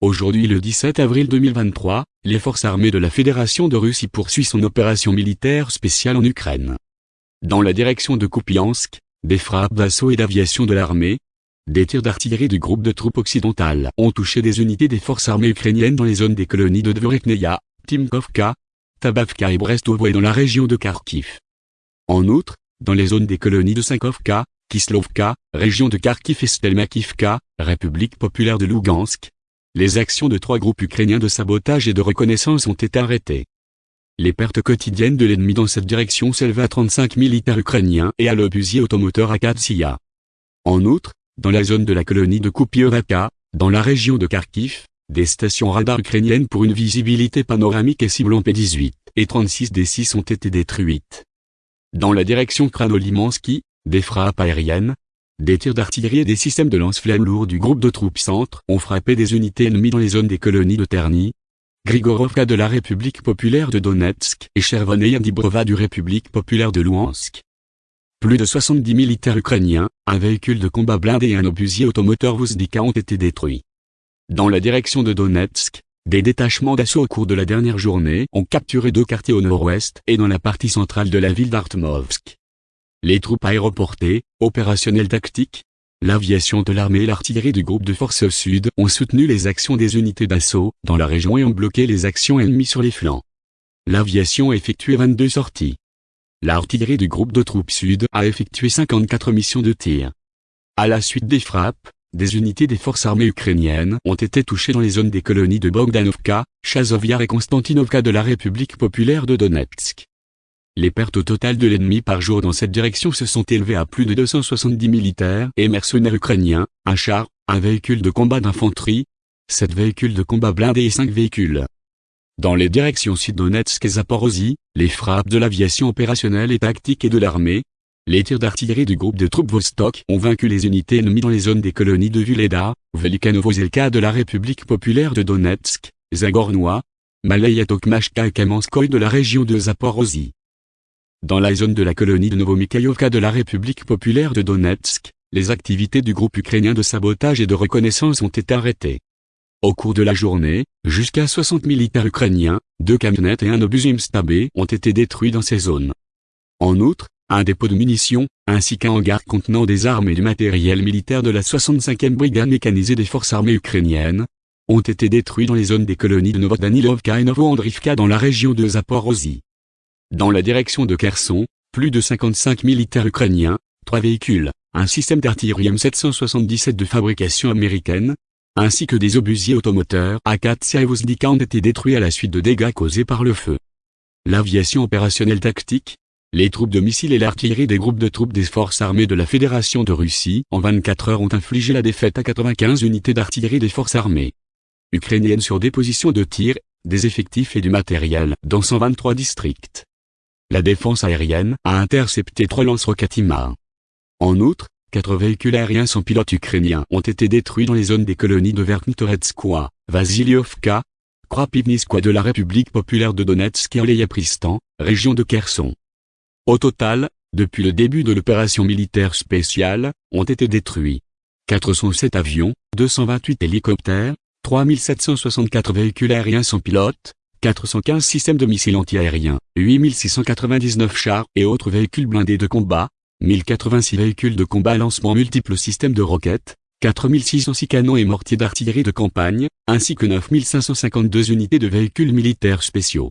Aujourd'hui le 17 avril 2023, les forces armées de la Fédération de Russie poursuivent son opération militaire spéciale en Ukraine. Dans la direction de Kupiansk, des frappes d'assaut et d'aviation de l'armée, des tirs d'artillerie du groupe de troupes occidentales ont touché des unités des forces armées ukrainiennes dans les zones des colonies de Dvorekneia, Timkovka, Tabavka et Brestovo et dans la région de Kharkiv. En outre, dans les zones des colonies de Sankovka, Kislovka, région de Kharkiv et Stelmakivka, République populaire de Lugansk, les actions de trois groupes ukrainiens de sabotage et de reconnaissance ont été arrêtées. Les pertes quotidiennes de l'ennemi dans cette direction s'élèvent à 35 militaires ukrainiens et à l'obusier automoteur Akatsiya. En outre, dans la zone de la colonie de Kupiovaka, dans la région de Kharkiv, des stations radar ukrainiennes pour une visibilité panoramique et ciblant P18 et 36 des 6 ont été détruites. Dans la direction Kranolimansky, des frappes aériennes, des tirs d'artillerie et des systèmes de lance-flammes lourds du groupe de troupes centres ont frappé des unités ennemies dans les zones des colonies de Terny, Grigorovka de la République populaire de Donetsk et Chervoneia Dibrova du République populaire de Louhansk. Plus de 70 militaires ukrainiens, un véhicule de combat blindé et un obusier automoteur Vuzdika ont été détruits. Dans la direction de Donetsk, des détachements d'assaut au cours de la dernière journée ont capturé deux quartiers au nord-ouest et dans la partie centrale de la ville d'Artmovsk les troupes aéroportées, opérationnelles tactiques, l'aviation de l'armée et l'artillerie du groupe de forces sud ont soutenu les actions des unités d'assaut dans la région et ont bloqué les actions ennemies sur les flancs. L'aviation a effectué 22 sorties. L'artillerie du groupe de troupes sud a effectué 54 missions de tir. À la suite des frappes, des unités des forces armées ukrainiennes ont été touchées dans les zones des colonies de Bogdanovka, Chazovyar et Konstantinovka de la République populaire de Donetsk. Les pertes au total de l'ennemi par jour dans cette direction se sont élevées à plus de 270 militaires et mercenaires ukrainiens, un char, un véhicule de combat d'infanterie, 7 véhicules de combat blindés et 5 véhicules. Dans les directions Sud-Donetsk et Zaporozhye, les frappes de l'aviation opérationnelle et tactique et de l'armée, les tirs d'artillerie du groupe de troupes Vostok ont vaincu les unités ennemies dans les zones des colonies de Vuleda, Velikanovo-Zelka de la République populaire de Donetsk, Zagornois, Malaya Tokmashka et Kamenskoye de la région de Zaporozhye. Dans la zone de la colonie de Novomikhaïovka de la République populaire de Donetsk, les activités du groupe ukrainien de sabotage et de reconnaissance ont été arrêtées. Au cours de la journée, jusqu'à 60 militaires ukrainiens, deux camionnettes et un obus Imstabé ont été détruits dans ces zones. En outre, un dépôt de munitions, ainsi qu'un hangar contenant des armes et du matériel militaire de la 65e brigade mécanisée des forces armées ukrainiennes, ont été détruits dans les zones des colonies de Novodanilovka et Novoandrivka dans la région de Zaporozhye. Dans la direction de Kherson, plus de 55 militaires ukrainiens, trois véhicules, un système d'artillerie M777 de fabrication américaine, ainsi que des obusiers automoteurs Akatsiya et Vuzdika ont été détruits à la suite de dégâts causés par le feu. L'aviation opérationnelle tactique, les troupes de missiles et l'artillerie des groupes de troupes des forces armées de la Fédération de Russie en 24 heures ont infligé la défaite à 95 unités d'artillerie des forces armées ukrainiennes sur des positions de tir, des effectifs et du matériel dans 123 districts la défense aérienne a intercepté trois lance-roquettes En outre, quatre véhicules aériens sans pilote ukrainiens ont été détruits dans les zones des colonies de Verkhnitoretskoye, Vasiliovka, Krapivniskoye de la République populaire de Donetsk et Oléyapristan, région de Kherson. Au total, depuis le début de l'opération militaire spéciale, ont été détruits 407 avions, 228 hélicoptères, 3764 véhicules aériens sans pilote, 415 systèmes de missiles antiaériens, 8699 chars et autres véhicules blindés de combat, 1086 véhicules de combat lancement multiples systèmes de roquettes, 4606 canons et mortiers d'artillerie de campagne, ainsi que 9552 unités de véhicules militaires spéciaux.